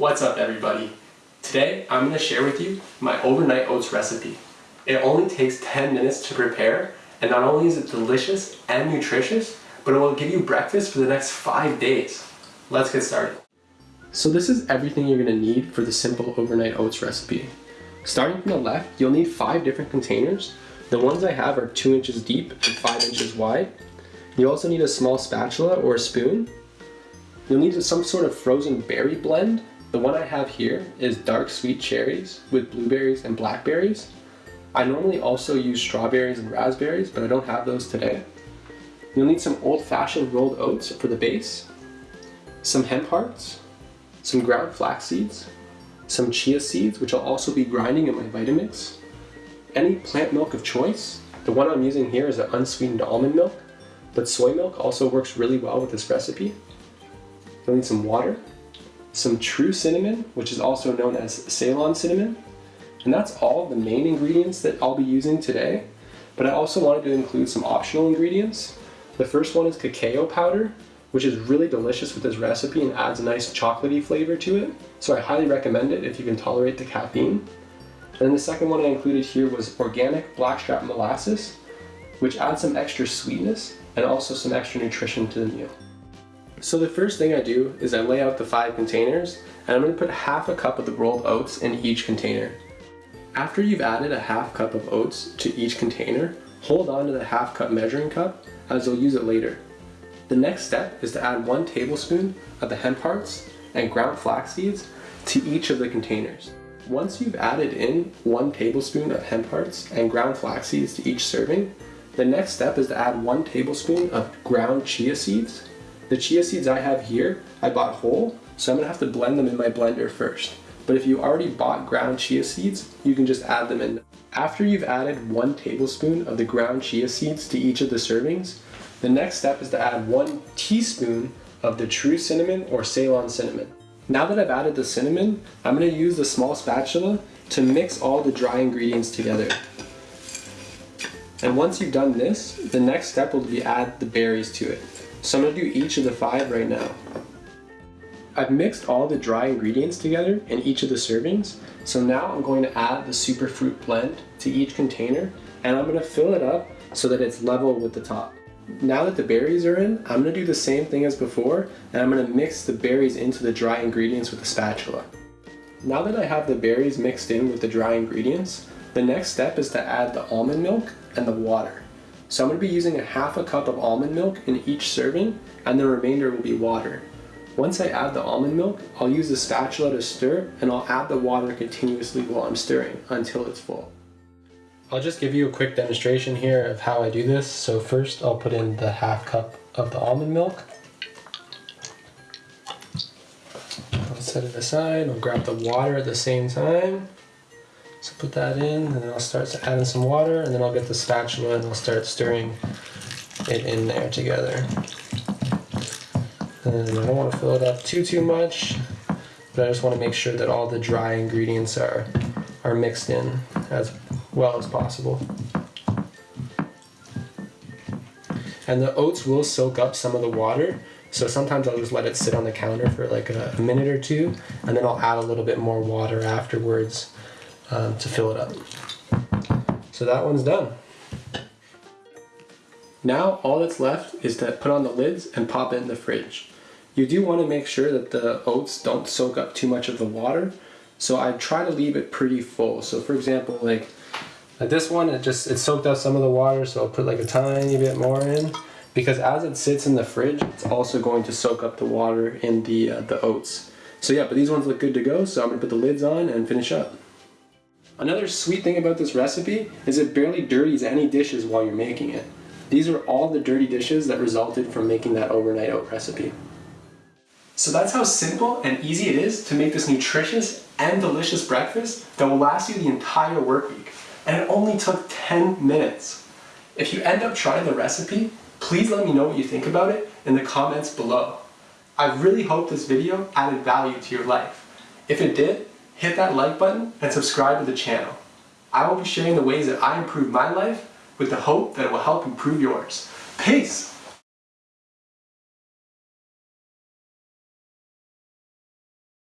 What's up everybody? Today I'm going to share with you my overnight oats recipe. It only takes 10 minutes to prepare and not only is it delicious and nutritious, but it will give you breakfast for the next 5 days. Let's get started. So this is everything you're going to need for the simple overnight oats recipe. Starting from the left, you'll need 5 different containers. The ones I have are 2 inches deep and 5 inches wide. You also need a small spatula or a spoon. You'll need some sort of frozen berry blend the one I have here is dark sweet cherries with blueberries and blackberries. I normally also use strawberries and raspberries, but I don't have those today. You'll need some old-fashioned rolled oats for the base, some hemp hearts, some ground flax seeds, some chia seeds, which I'll also be grinding in my Vitamix, any plant milk of choice. The one I'm using here is an unsweetened almond milk, but soy milk also works really well with this recipe. You'll need some water, some true cinnamon, which is also known as Ceylon cinnamon. And that's all the main ingredients that I'll be using today. But I also wanted to include some optional ingredients. The first one is cacao powder, which is really delicious with this recipe and adds a nice chocolatey flavor to it. So I highly recommend it if you can tolerate the caffeine. And then the second one I included here was organic blackstrap molasses, which adds some extra sweetness and also some extra nutrition to the meal. So the first thing I do is I lay out the five containers and I'm going to put half a cup of the rolled oats in each container. After you've added a half cup of oats to each container, hold on to the half cup measuring cup as you'll use it later. The next step is to add one tablespoon of the hemp hearts and ground flax seeds to each of the containers. Once you've added in one tablespoon of hemp hearts and ground flax seeds to each serving, the next step is to add one tablespoon of ground chia seeds the chia seeds I have here, I bought whole, so I'm gonna have to blend them in my blender first. But if you already bought ground chia seeds, you can just add them in. After you've added one tablespoon of the ground chia seeds to each of the servings, the next step is to add one teaspoon of the true cinnamon or Ceylon cinnamon. Now that I've added the cinnamon, I'm to use the small spatula to mix all the dry ingredients together. And once you've done this, the next step will be add the berries to it. So I'm going to do each of the five right now. I've mixed all the dry ingredients together in each of the servings. So now I'm going to add the superfruit blend to each container and I'm going to fill it up so that it's level with the top. Now that the berries are in, I'm going to do the same thing as before and I'm going to mix the berries into the dry ingredients with a spatula. Now that I have the berries mixed in with the dry ingredients, the next step is to add the almond milk and the water. So I'm going to be using a half a cup of almond milk in each serving and the remainder will be water. Once I add the almond milk, I'll use the spatula to stir and I'll add the water continuously while I'm stirring until it's full. I'll just give you a quick demonstration here of how I do this. So first I'll put in the half cup of the almond milk. I'll set it aside, I'll grab the water at the same time. So put that in, and then I'll start adding some water, and then I'll get the spatula and I'll start stirring it in there together. And I don't want to fill it up too, too much, but I just want to make sure that all the dry ingredients are, are mixed in as well as possible. And the oats will soak up some of the water, so sometimes I'll just let it sit on the counter for like a, a minute or two, and then I'll add a little bit more water afterwards um, to fill it up. So that one's done. Now all that's left is to put on the lids and pop it in the fridge. You do want to make sure that the oats don't soak up too much of the water. So I try to leave it pretty full. So for example, like, like this one, it just, it soaked up some of the water. So I'll put like a tiny bit more in because as it sits in the fridge, it's also going to soak up the water in the, uh, the oats. So yeah, but these ones look good to go. So I'm gonna put the lids on and finish up. Another sweet thing about this recipe is it barely dirties any dishes while you're making it. These are all the dirty dishes that resulted from making that overnight oat recipe. So that's how simple and easy it is to make this nutritious and delicious breakfast that will last you the entire work week. And it only took 10 minutes. If you end up trying the recipe, please let me know what you think about it in the comments below. I really hope this video added value to your life. If it did, hit that like button and subscribe to the channel. I will be sharing the ways that I improve my life with the hope that it will help improve yours. Peace!